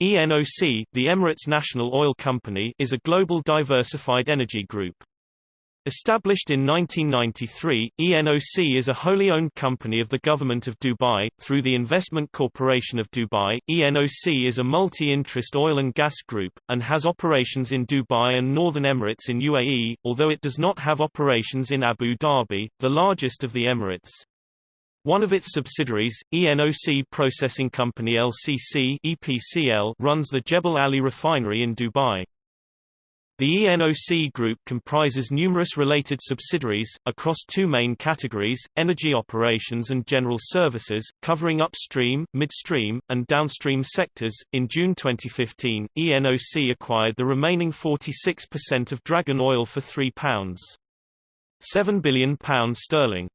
ENOC, the Emirates National Oil Company is a global diversified energy group. Established in 1993, ENOC is a wholly owned company of the Government of Dubai. Through the Investment Corporation of Dubai, ENOC is a multi-interest oil and gas group, and has operations in Dubai and Northern Emirates in UAE, although it does not have operations in Abu Dhabi, the largest of the Emirates. One of its subsidiaries, ENOC Processing Company LCC EPCL, runs the Jebel Ali refinery in Dubai. The ENOC group comprises numerous related subsidiaries, across two main categories, energy operations and general services, covering upstream, midstream, and downstream sectors. In June 2015, ENOC acquired the remaining 46% of Dragon Oil for £3.7 billion sterling.